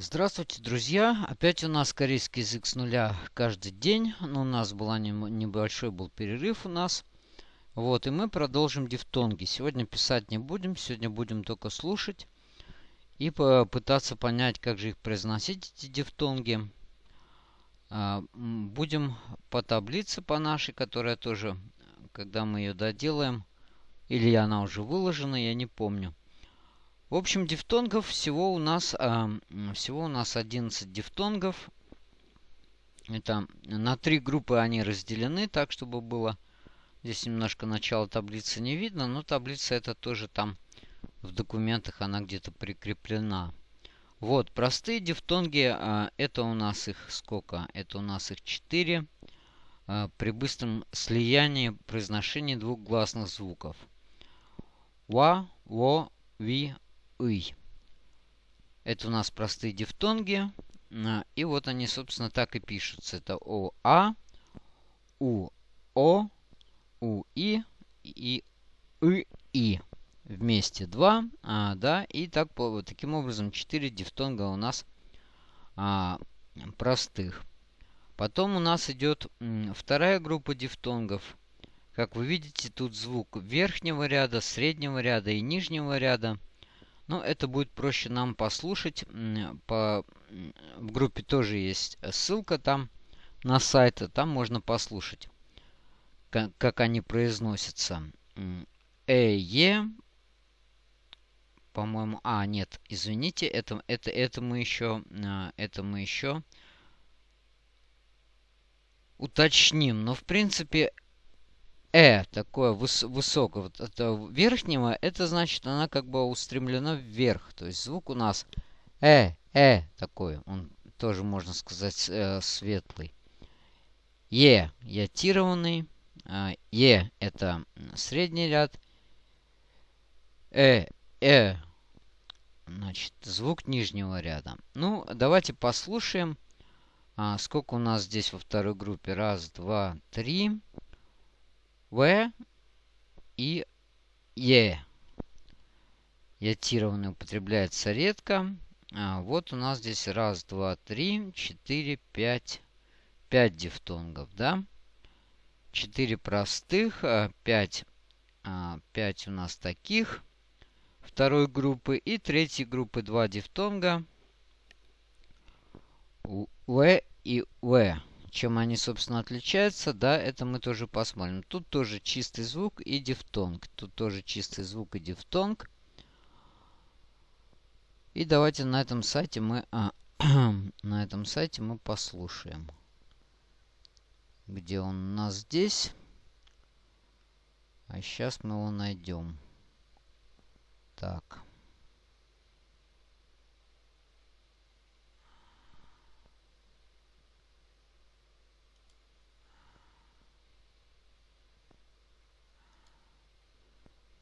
Здравствуйте, друзья! Опять у нас корейский язык с нуля каждый день. Но ну, у нас был небольшой был перерыв у нас. Вот, и мы продолжим дифтонги. Сегодня писать не будем, сегодня будем только слушать. И попытаться понять, как же их произносить, эти дифтонги. А, будем по таблице по нашей, которая тоже, когда мы ее доделаем, или она уже выложена, я не помню. В общем, дифтонгов всего у нас, э, всего у нас 11 дифтонгов. Это на три группы они разделены, так чтобы было... Здесь немножко начало таблицы не видно, но таблица это тоже там в документах она где-то прикреплена. Вот, простые дифтонги, э, это у нас их сколько? Это у нас их 4. Э, при быстром слиянии произношения двух гласных звуков. Ва, во, ви, ый. Это у нас простые дифтонги. А, и вот они, собственно, так и пишутся. Это О, А, У, О, У, И и И, И. Вместе два, а, да, и так, вот таким образом четыре дифтонга у нас а, простых. Потом у нас идет вторая группа дифтонгов. Как вы видите, тут звук верхнего ряда, среднего ряда и нижнего ряда. Но это будет проще нам послушать. По, в группе тоже есть ссылка там на сайт. Там можно послушать, как, как они произносятся. Э, Е. По-моему... А, нет, извините, это, это, это мы еще... А, это мы еще уточним. Но, в принципе, Э, такое выс высокое, вот это верхнего, это значит, она как бы устремлена вверх. То есть звук у нас э, э такой. Он тоже, можно сказать, э, светлый. Е, ятированный. Э, е, это средний ряд. Э, э, значит, звук нижнего ряда. Ну, давайте послушаем, а, сколько у нас здесь во второй группе. Раз, два, три. В и Е. Ятированный употребляется редко. А, вот у нас здесь раз, два, три, четыре, пять. Пять дифтонгов, да? Четыре простых, а, пять, а, пять у нас таких второй группы. И третьей группы два дифтонга. В и В. Чем они, собственно, отличаются, да, это мы тоже посмотрим. Тут тоже чистый звук и дифтонг. Тут тоже чистый звук и дифтонг. И давайте на этом сайте мы, а, на этом сайте мы послушаем. Где он у нас здесь? А сейчас мы его найдем. Так.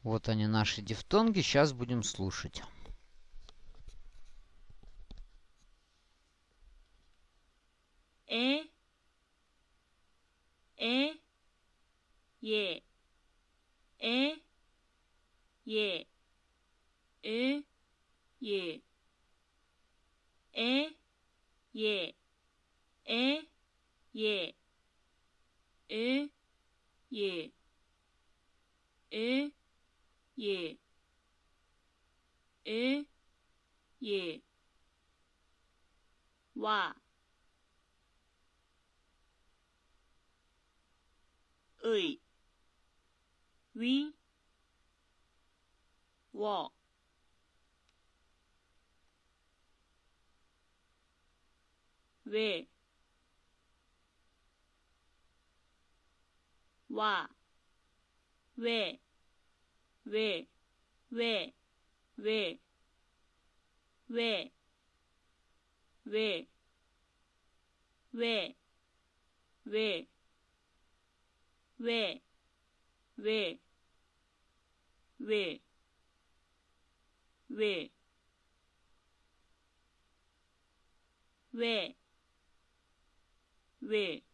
Вот они, наши дифтонги. Сейчас будем слушать. Э, э, е, э, е, э, е, э, е, э, е, э, е, э, 예, 에, 예, 와, 의, 위, 워, 왜, 와, 왜, 왜, 왜, 왜, 왜, 왜, 왜, 왜, 왜, 왜, 왜, 왜, 왜, 왜,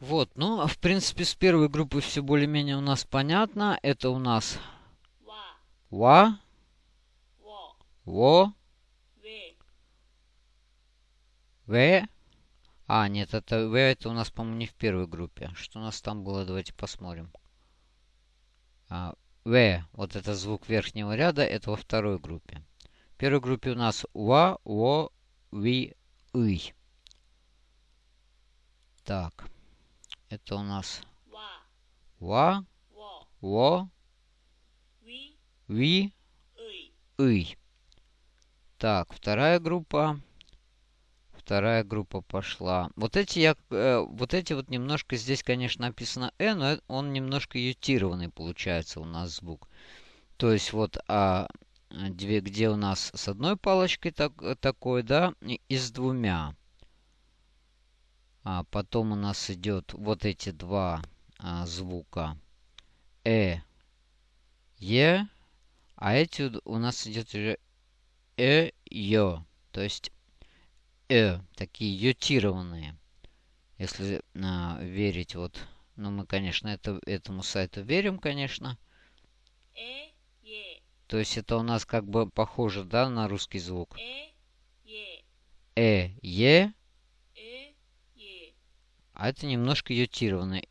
Вот, ну, а в принципе, с первой группы все более-менее у нас понятно. Это у нас... Ва. Во. В. А, нет, это В это у нас, по-моему, не в первой группе. Что у нас там было, давайте посмотрим. А, в, вот это звук верхнего ряда, это во второй группе. В первой группе у нас Ва, Во, Ви, И. Так. Это у нас ва, во, ви, ый. Так, вторая группа. Вторая группа пошла. Вот эти я, э, вот эти вот немножко здесь, конечно, написано э, но э, он немножко ютированный получается у нас звук. То есть вот а две, где у нас с одной палочкой так, э, такой, да, и с двумя. А потом у нас идет вот эти два а, звука. Э, Е. А эти у нас идет уже Э, Ё. То есть Э. Такие ютированные. Если а, верить вот... Ну, мы, конечно, это, этому сайту верим, конечно. Э, То есть это у нас как бы похоже, да, на русский звук. Э, е. Э, е. А это немножко ютированный.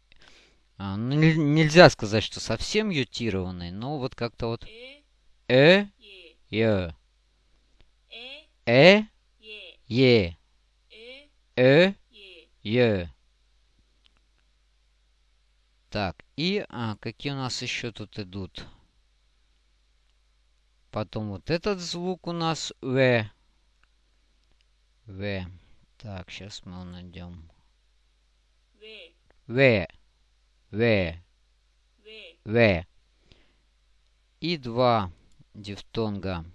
А, ну, нельзя сказать, что совсем ютированный, но вот как-то вот... Э, э? е. Э, э? е. Э, э? е. Так, и а, какие у нас еще тут идут? Потом вот этот звук у нас В. В. Так, сейчас мы его найдем. В. В. В. И два дифтонга.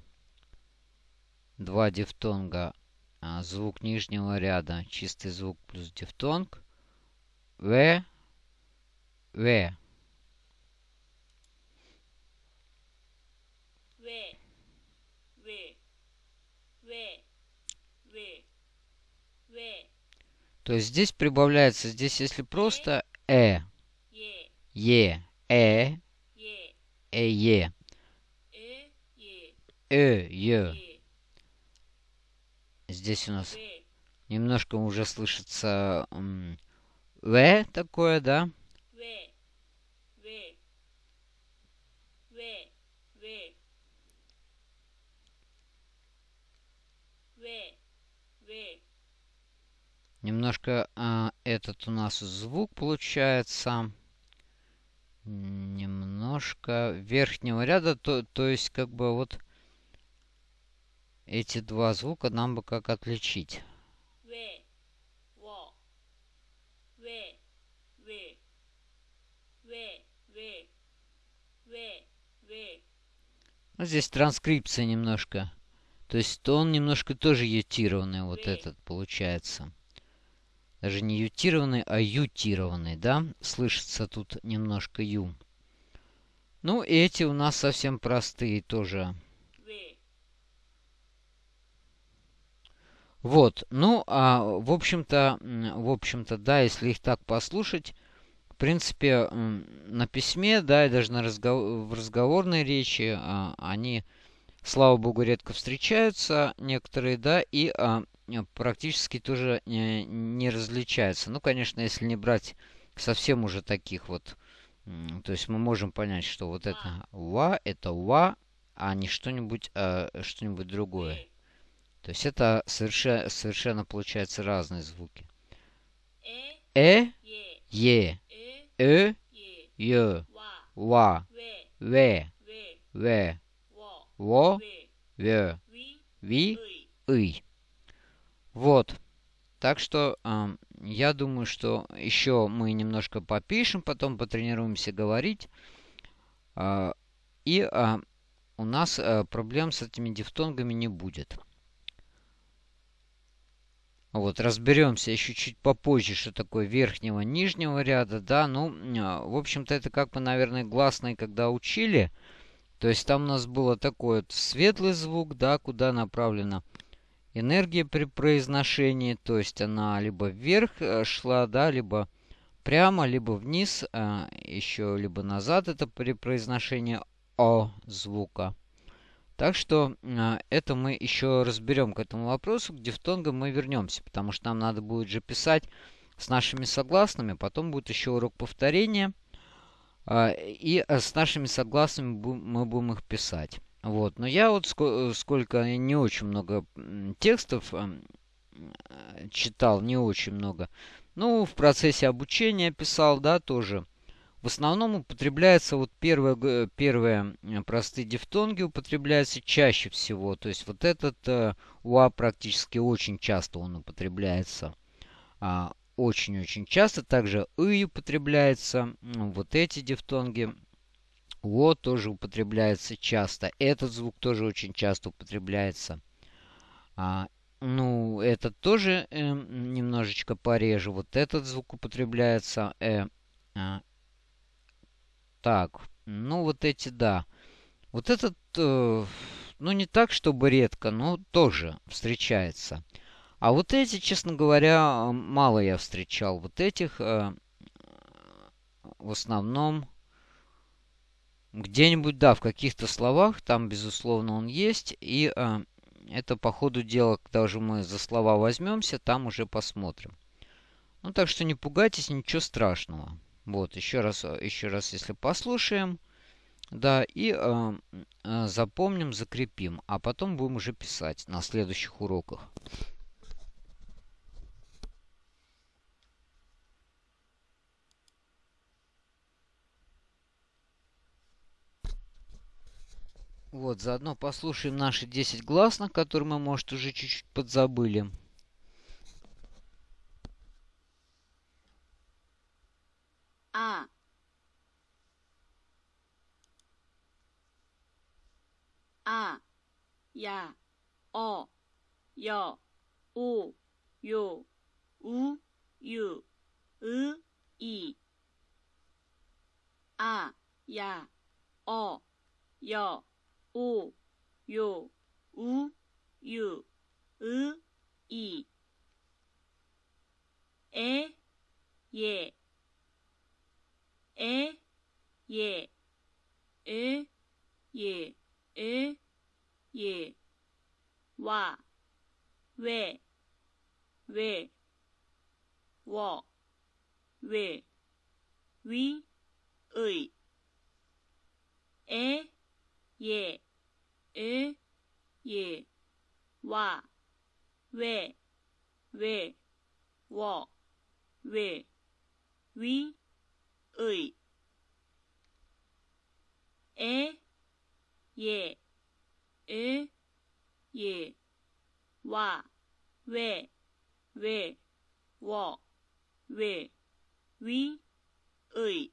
Два дифтонга. А, звук нижнего ряда. Чистый звук плюс дифтонг. В. В. В. В. В. В. То есть здесь прибавляется, здесь если просто э, е, э, э, е, «Э». э, е. Здесь у нас немножко уже слышится в такое, да? Wait. Немножко э, этот у нас звук получается. Немножко верхнего ряда. То, то есть как бы вот эти два звука нам бы как отличить. Ну, здесь транскрипция немножко. То есть то он немножко тоже ютированный, вот этот получается. Даже не ютированный, а ютированный, да? Слышится тут немножко ю. Ну, эти у нас совсем простые тоже. 왜, Вот, ну, а в общем-то, в общем-то, да, если их так послушать, в принципе, на письме, да, и даже на разгов- в разговорной речи, а, они, слава богу, редко встречаются, некоторые, да, и а, Э, практически тоже э, не различается. Ну, конечно, если не брать совсем уже таких вот. То есть мы можем понять, что вот это ва, это ва, а не что-нибудь а что-нибудь другое. То есть это совершенно, совершенно получается разные звуки. Э, е, э, ё, ва, ве, ве, во, ве, ви, ый. Вот. Так что ам, я думаю, что еще мы немножко попишем, потом потренируемся говорить. А, и а, у нас а, проблем с этими дифтонгами не будет. Вот, разберемся еще чуть попозже, что такое верхнего, нижнего ряда, да, ну, а, в общем-то, это как мы, наверное, гласные, когда учили, то есть там у нас было такой вот светлый звук, да, куда направлена энергия при произношении, то есть она либо вверх э, шла, да, либо прямо, либо вниз, а, еще либо назад. Это при произношении О звука. Так что а, это мы еще разберем к этому вопросу. К дифтонгам мы вернемся, потому что нам надо будет же писать с нашими согласными. Потом будет еще урок повторения. И э, с нашими согласными мы будем их писать. Вот. Но я вот сколько, сколько не очень много текстов читал, не очень много. Ну, в процессе обучения писал, да, тоже. В основном употребляется вот первые, первые простые дифтонги употребляются чаще всего. То есть вот этот э, УА практически очень часто он употребляется. А, очень-очень часто. Также «ы» употребляется. Вот эти дифтонги. «О» тоже употребляется часто. Этот звук тоже очень часто употребляется. А, ну, этот тоже э, немножечко пореже. Вот этот звук употребляется. Э, э, так, ну вот эти, да. Вот этот, э, ну не так, чтобы редко, но тоже встречается. А вот эти, честно говоря, мало я встречал. Вот этих э, в основном где-нибудь, да, в каких-то словах, там, безусловно, он есть. И э, это по ходу дела, когда уже мы за слова возьмемся, там уже посмотрим. Ну, так что не пугайтесь, ничего страшного. Вот, еще раз, еще раз, если послушаем, да, и э, э, запомним, закрепим, а потом будем уже писать на следующих уроках. Вот, заодно послушаем наши 10 гласных, которые мы, может, уже чуть-чуть подзабыли. А. А. Я. О. Ё. У. Ю. У. Ю. И. И. А. Я. О. Ё. お、よ、う、ゆう。 예, 와, 왜, 왜, 워, 왜, 위, 의, 에, 예, 에, 예, 와, 왜, 왜, 워, 왜, 위, 의,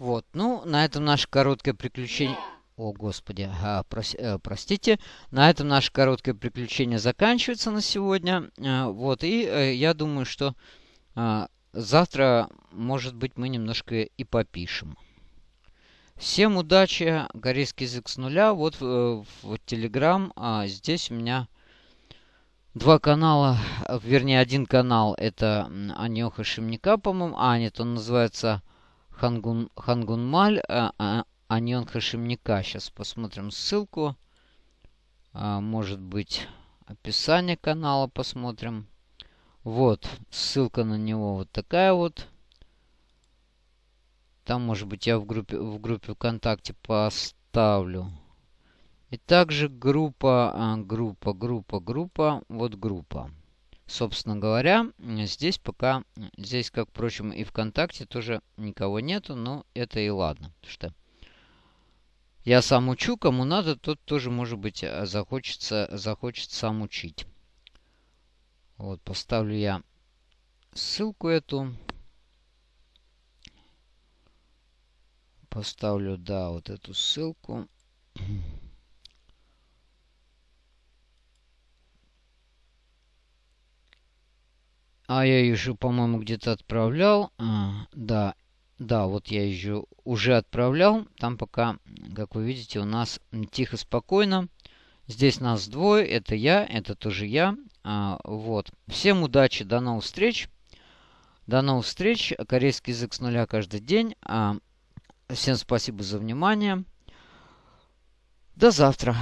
Вот, ну, на этом наше короткое приключение... О, господи, а, прос, э, простите. На этом наше короткое приключение заканчивается на сегодня. А, вот, и э, я думаю, что а, завтра, может быть, мы немножко и попишем. Всем удачи, корейский язык с нуля. Вот в, в Telegram. А, здесь у меня два канала, вернее, один канал. Это Аньоха Шимника, по-моему. А, нет, он называется Хангун, Хангунмаль, а, а, Аньон Хашимника. Сейчас посмотрим ссылку. А, может быть, описание канала посмотрим. Вот, ссылка на него вот такая вот. Там, может быть, я в группе, в группе ВКонтакте поставлю. И также группа, а, группа, группа, группа, вот группа. Собственно говоря, здесь пока, здесь, как, впрочем, и ВКонтакте тоже никого нету, но это и ладно. Что я сам учу, кому надо, тот тоже, может быть, э, захочется, захочет сам учить. Вот, поставлю я ссылку эту. Поставлю, да, вот эту ссылку. А я ее, по-моему, где-то отправлял. А, да, да, вот я ее уже отправлял. Там пока, как вы видите, у нас тихо, спокойно. Здесь нас двое. Это я, это тоже я. А, вот. Всем удачи, до новых встреч. До новых встреч. Корейский язык с нуля каждый день. А, всем спасибо за внимание. До завтра.